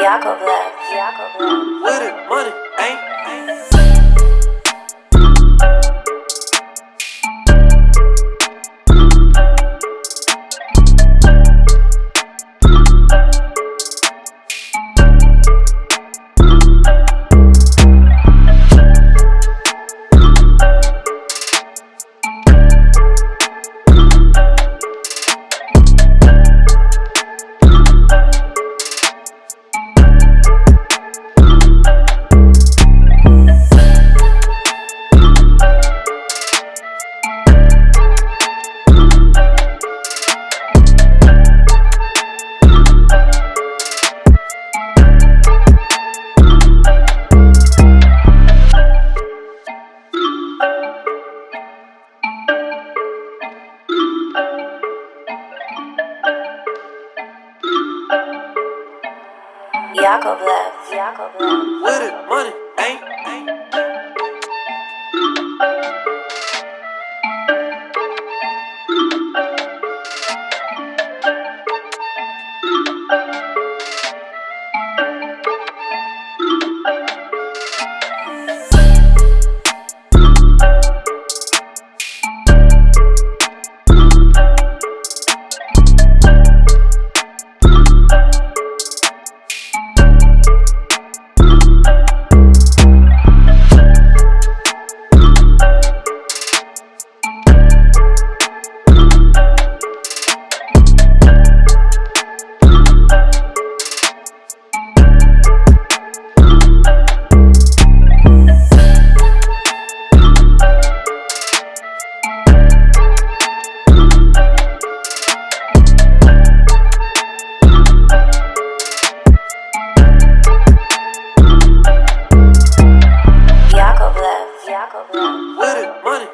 Yakovlev, Yakovlev. With it, money, Yakovlev. Yakovlev. Little money, ain't, ain't. Let it, money.